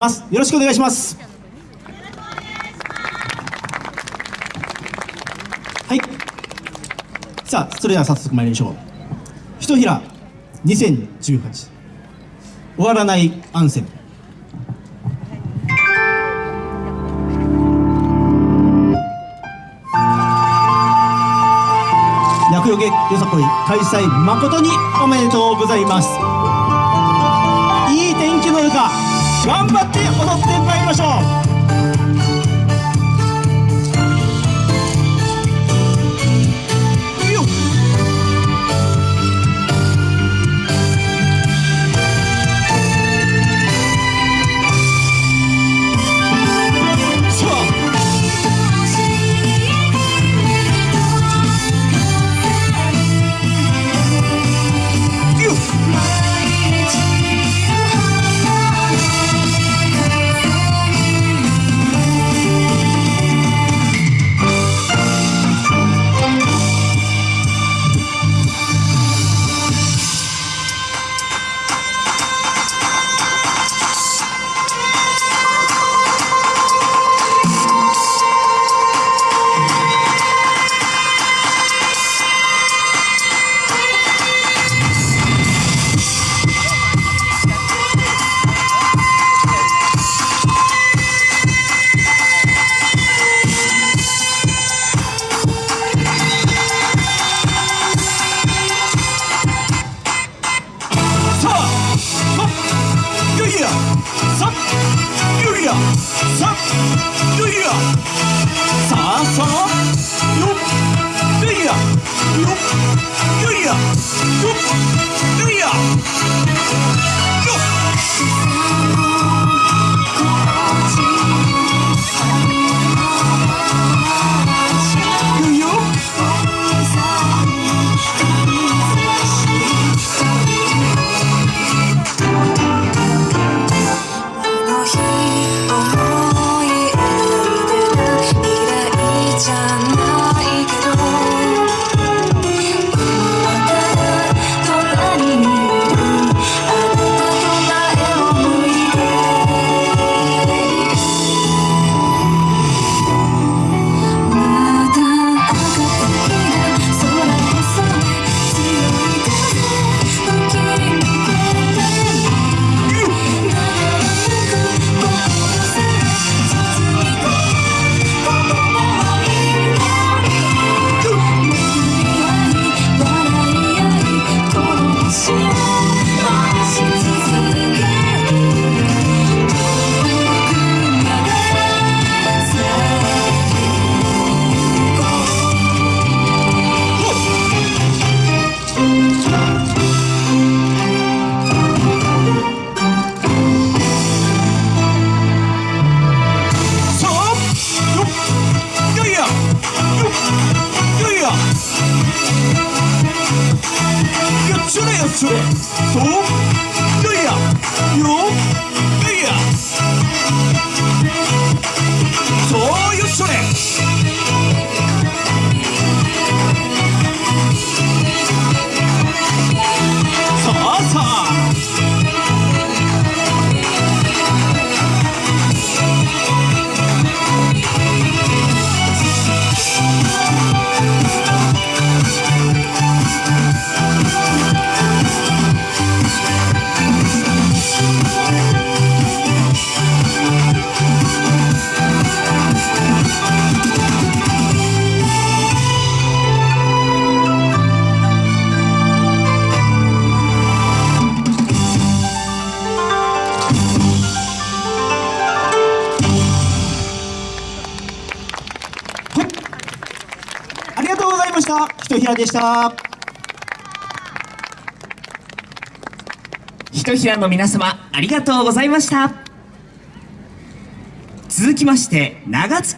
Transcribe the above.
ます。よろしくお願いします。はい。さあそれでは早速参りましょう。ひとひら2018終わらないアンセム厄除けよさこい開催誠におめでとうございます。頑張って踊ってまいりましょう。New York. New そうよいやよいやそうよそれした。ひとひらでした。ひとひらの皆様ありがとうございました。続きまして長月